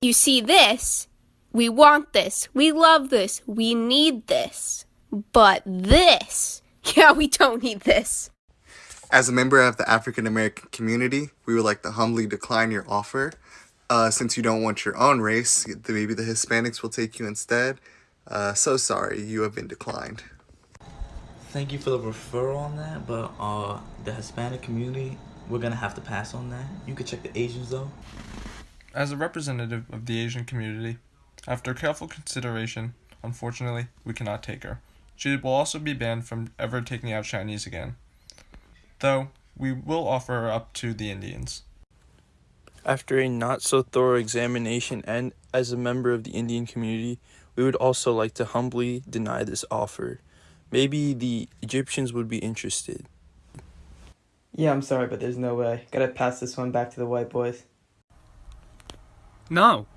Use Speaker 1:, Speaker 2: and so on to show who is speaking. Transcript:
Speaker 1: You see this? We want this. We love this. We need this. But this, yeah, we don't need this.
Speaker 2: As a member of the African American community, we would like to humbly decline your offer. Uh, since you don't want your own race, maybe the Hispanics will take you instead. Uh, so sorry, you have been declined.
Speaker 3: Thank you for the referral on that, but uh, the Hispanic community, we're gonna have to pass on that. You could check the Asians though.
Speaker 4: As a representative of the Asian community, after careful consideration, unfortunately, we cannot take her. She will also be banned from ever taking out Chinese again. Though, we will offer her up to the Indians.
Speaker 5: After a not so thorough examination and as a member of the Indian community, we would also like to humbly deny this offer. Maybe the Egyptians would be interested.
Speaker 6: Yeah, I'm sorry, but there's no way. Gotta pass this one back to the white boys.
Speaker 7: No,